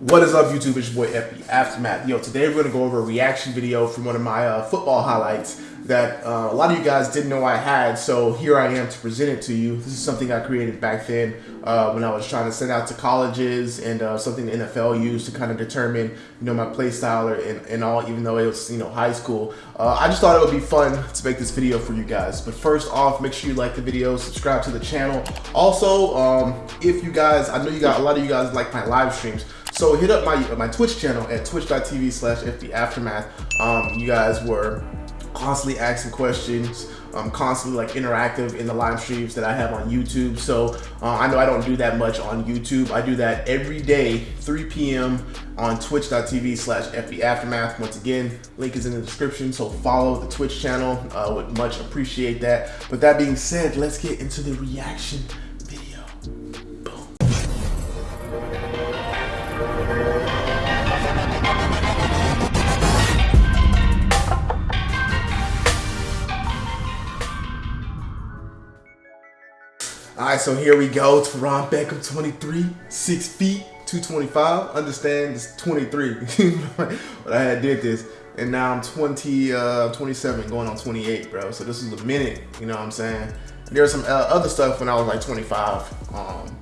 What is up, YouTube? It's your boy FB Aftermath. Yo, today we're gonna go over a reaction video from one of my uh, football highlights that uh, a lot of you guys didn't know I had. So here I am to present it to you. This is something I created back then uh, when I was trying to send out to colleges and uh, something the NFL used to kind of determine, you know, my play style and, and all. Even though it was, you know, high school, uh, I just thought it would be fun to make this video for you guys. But first off, make sure you like the video, subscribe to the channel. Also, um, if you guys, I know you got a lot of you guys like my live streams. So hit up my my Twitch channel at twitch.tv slash FBAftermath. Um, you guys were constantly asking questions, um, constantly like interactive in the live streams that I have on YouTube. So uh, I know I don't do that much on YouTube. I do that every day, 3 p.m. on twitch.tv slash FBAftermath. Once again, link is in the description. So follow the Twitch channel. Uh, would much appreciate that. But that being said, let's get into the reaction All right, so here we go. Teron Beckham, 23, 6 feet, 225. Understand, it's 23. but I had did this. And now I'm 20, uh, 27, going on 28, bro. So this is a minute, you know what I'm saying? There was some uh, other stuff when I was like 25. Um,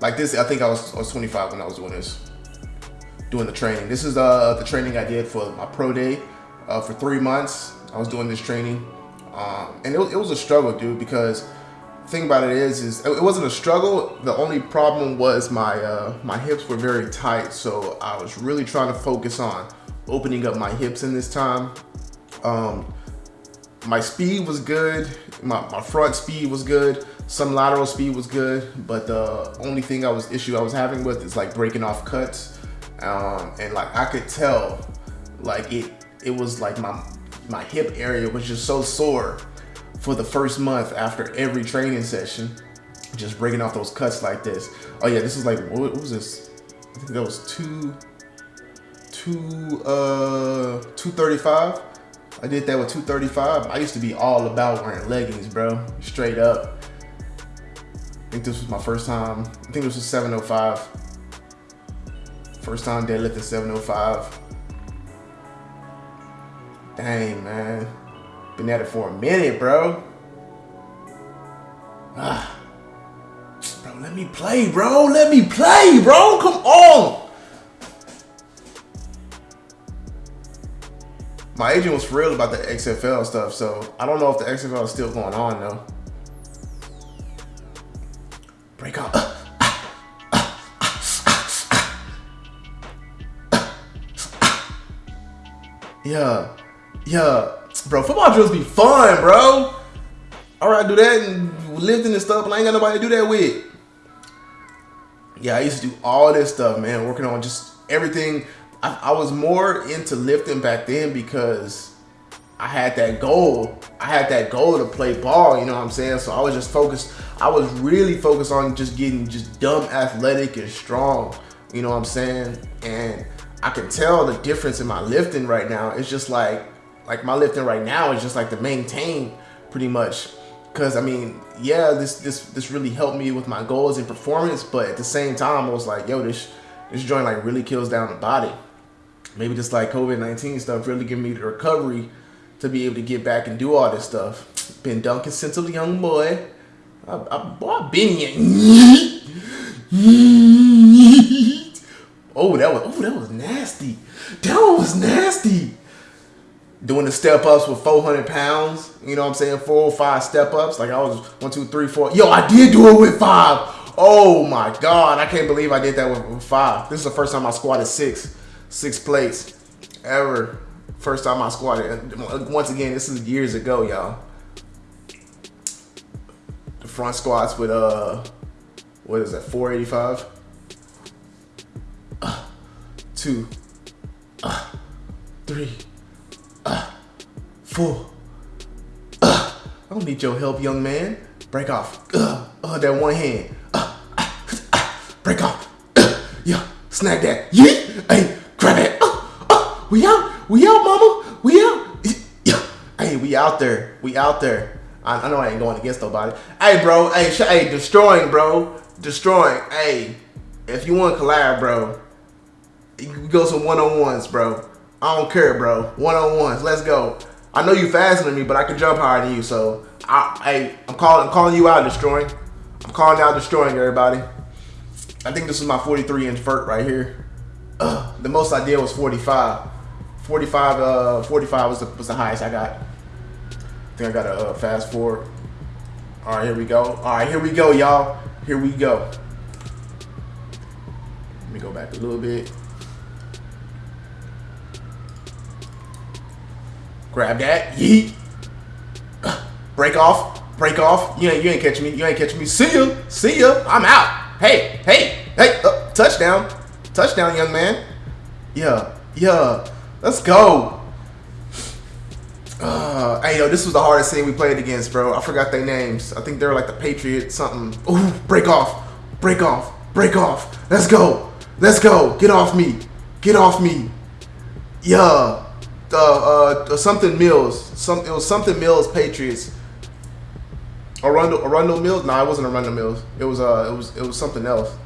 like this, I think I was, I was 25 when I was doing this, doing the training. This is uh, the training I did for my pro day uh, for three months. I was doing this training. Um, and it it was a struggle, dude, because thing about it is, is it wasn't a struggle. The only problem was my uh, my hips were very tight, so I was really trying to focus on opening up my hips in this time. Um, my speed was good. My, my front speed was good. Some lateral speed was good, but the only thing I was issue I was having with is like breaking off cuts, um, and like I could tell, like it it was like my my hip area was just so sore for the first month after every training session, just breaking off those cuts like this. Oh yeah, this is like, what, was this? I think that was two, two, uh, 235. I did that with 235. I used to be all about wearing leggings, bro, straight up. I think this was my first time. I think this was 705. First time deadlifting 705. Dang, man. Been at it for a minute, bro. Ah. Bro, let me play, bro. Let me play, bro. Come on. My agent was real about the XFL stuff, so I don't know if the XFL is still going on, though. Break out. yeah. Yeah. Bro, football drills be fun, bro. All right, do that and lifting and stuff, and I ain't got nobody to do that with. Yeah, I used to do all this stuff, man, working on just everything. I, I was more into lifting back then because I had that goal. I had that goal to play ball, you know what I'm saying? So I was just focused. I was really focused on just getting just dumb athletic and strong, you know what I'm saying? And I can tell the difference in my lifting right now. It's just like like my lifting right now is just like to maintain pretty much because I mean, yeah, this this this really helped me with my goals and performance, but at the same time, I was like, yo, this this joint like really kills down the body. Maybe just like COVID nineteen stuff really give me the recovery to be able to get back and do all this stuff. Been dunking since a young boy. I, I, been here. oh, that was oh that was nasty. That was nasty doing the step ups with 400 pounds. You know what I'm saying? Four or five step ups. Like I was one, two, three, four. Yo, I did do it with five. Oh my God. I can't believe I did that with, with five. This is the first time I squatted six, six plates ever. First time I squatted. Once again, this is years ago, y'all. The front squats with, uh, what is that, 485? Uh, two, uh, three, Four. Uh, I don't need your help, young man. Break off. Uh, uh, that one hand. Uh, uh, break off. Uh, yeah, snag that. Hey, grab it. Uh, uh, we out. We out, mama. We out. Yeah. Hey, we out there. We out there. I, I know I ain't going against nobody. Hey, bro. Hey, hey, Deestroying, bro. Deestroying. Hey, if you want to collab, bro, We go some one on ones, bro. I don't care, bro. One on ones. Let's go. I know you faster than me, but I can jump higher than you. So, I, hey, I'm calling. I'm calling you out, Deestroying. I'm calling out, destroying everybody. I think this is my 43 inch vert right here. Uh, the most I did was 45. 45, uh, 45 was the, was the highest I got. I think I got a uh, fast forward. All right, here we go. All right, here we go, y'all. Here we go. Let me go back a little bit. Grab that. Yeet. Break off. Break off. You ain't you ain't catching me. You ain't catching me. See ya. See ya. I'm out. Hey, hey, hey. Uh, touchdown. Touchdown, young man. Yeah. Yeah. Let's go. Uh, hey, yo, this was the hardest team we played against, bro. I forgot their names. I think they were like the Patriots something. Ooh, break off. Break off. Break off. Let's go. Let's go. Get off me. Get off me. Yeah uh, uh, something Mills. Some it was something Mills Patriots. Arundel Arundel Mills? No, it wasn't Arundel Mills. It was uh it was it was something else.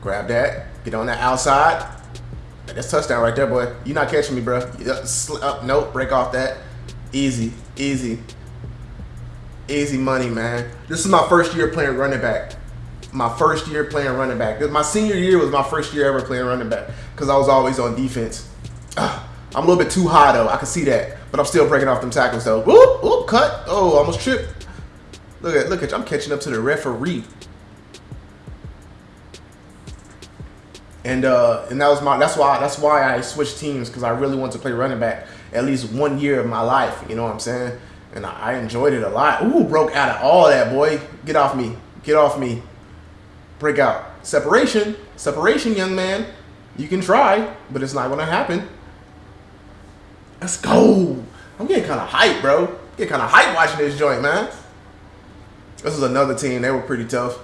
Grab that. Get on that outside. That's touchdown right there, boy. You're not catching me, bro. Up, nope. Break off that. Easy, easy, easy money, man. This is my first year playing running back my first year playing running back. My senior year was my first year ever playing running back because I was always on defense. I'm a little bit too high though. I can see that, but I'm still breaking off them tackles though. Whoop, whoop, cut. Oh, almost tripped. Look at, look at, I'm catching up to the referee. And uh, and that was my, that's why, that's why I switched teams because I really wanted to play running back at least one year of my life. You know what I'm saying? And I, I enjoyed it a lot. Ooh, broke out of all that, boy. Get off me. Get off me break out. Separation, separation, young man. You can try, but it's not gonna happen. Let's go. I'm getting kind of hype, bro. Get kind of hype watching this joint, man. This is another team. They were pretty tough.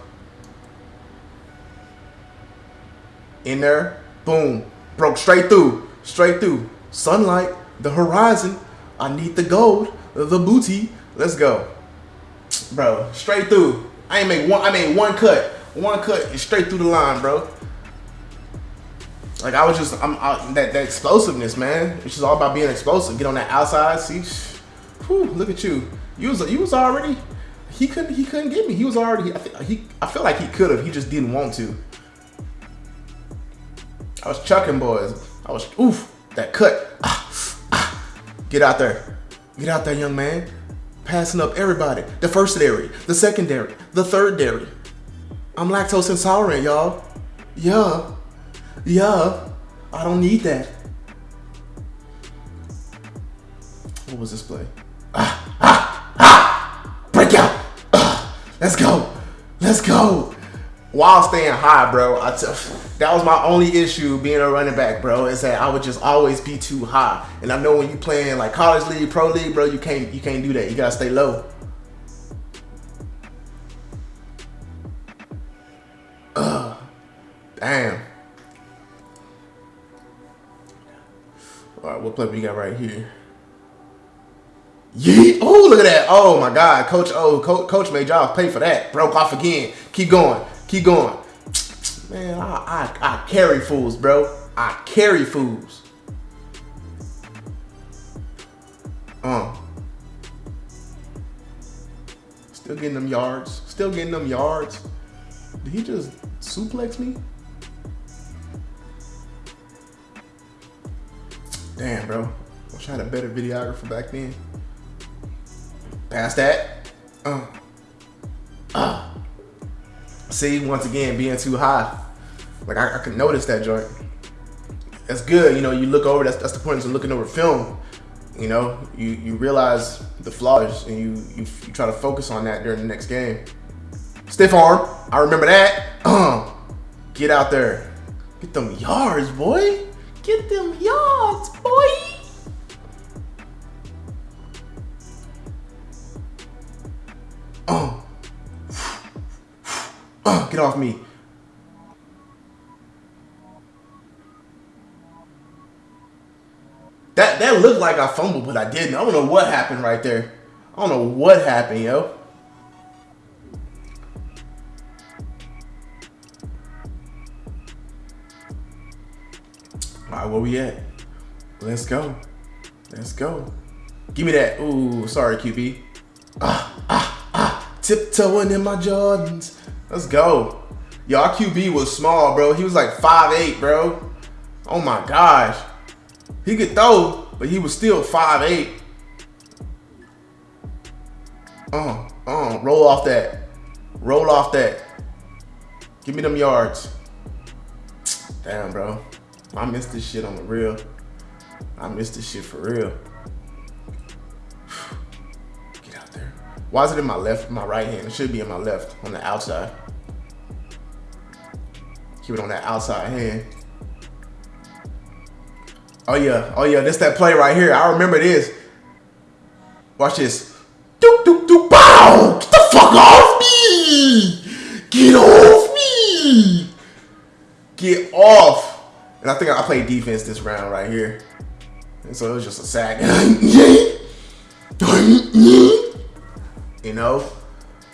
In there, boom, broke straight through, straight through. Sunlight, the horizon. I need the gold, the booty. Let's go, bro. Straight through. I ain't make one. I made one cut. One cut straight through the line, bro. Like I was just, I'm I, that that explosiveness, man. It's just all about being explosive. Get on that outside, see. Whew, look at you. You was you was already. He couldn't he couldn't get me. He was already. I think he I feel like he could have. He just didn't want to. I was chucking boys. I was oof that cut. Ah, ah. Get out there. Get out there, young man. Passing up everybody. The first dairy, the secondary, the third dairy. I'm lactose intolerant, y'all. Yeah. Yeah. I don't need that. What was this play? Ah, ah, ah! Break out! Ah, let's go! Let's go! While staying high, bro, I t- that was my only issue being a running back, bro. Is that I would just always be too high, and I know when you playing like college league, pro league, bro, you can't you can't do that. You gotta stay low. Ugh. Damn. What play we got right here? Yeet. Oh, look at that. Oh, my God. Coach, oh, coach, coach made y'all pay for that. Broke off again. Keep going. Keep going. Man, I, I, I carry fools, bro. I carry fools. Uh. Still getting them yards. Still getting them yards. Did he just suplex me? Damn, bro. Wish I had a better videographer back then. Past that. Uh. Uh. See, once again, being too high. Like, I, I could notice that joint. That's good. You know, you look over, that's, that's the point of looking over film. You know, you, you realize the flaws and you, you, you try to focus on that during the next game. Stiff arm. I remember that. Uh, get out there. Get them yards, boy. Get them yards, boy. Uh. Uh, get off me. That that looked like I fumbled, but I didn't. I don't know what happened right there. I don't know what happened, yo. Where we at? Let's go. Let's go. Give me that. Ooh, sorry, QB. Ah, ah, ah. Tiptoeing in my Jordans. Let's go. Y'all QB was small, bro. He was like 5'8", bro. Oh my gosh. He could throw, but he was still 5'8". Uh, uh, roll off that. Roll off that. Give me them yards. Damn, bro. I missed this shit on the real. I missed this shit for real. Get out there. Why is it in my left, my right hand? It should be in my left, on the outside. Keep it on that outside hand. Oh yeah, oh yeah, this that play right here. I remember this. Watch this. Doop doop doop bow! Get the fuck off me! Get off me! Get off! And I think I played defense this round right here. And so it was just a sack. you know?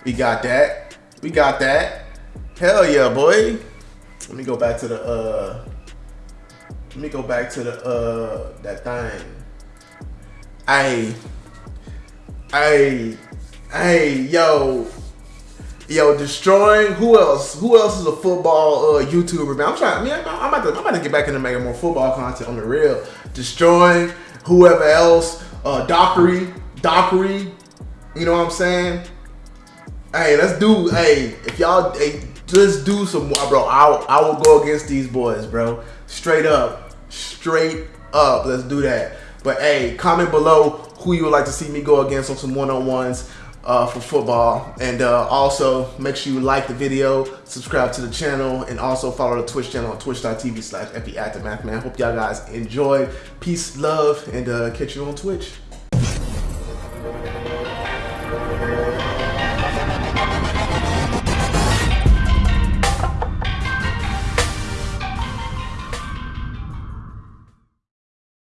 We got that. We got that. Hell yeah, boy. Let me go back to the uh let me go back to the uh that thing. Hey, hey, hey, yo, yo, Deestroying. Who else? Who else is a football uh, YouTuber? Man, I'm trying. I I'm, I'm about to. I'm about to get back into making more football content on the real. Deestroying whoever else. Uh, Dockery, Dockery. You know what I'm saying? Hey, let's do. Hey, if y'all, hey, just do some more, bro. I I will go against these boys, bro. Straight up, straight up. Let's do that. But hey, comment below who you would like to see me go against on some one-on-ones uh, for football. And uh, also make sure you like the video, subscribe to the channel, and also follow the Twitch channel on twitch.tv slash man. Hope y'all guys enjoyed. Peace, love, and uh, catch you on Twitch.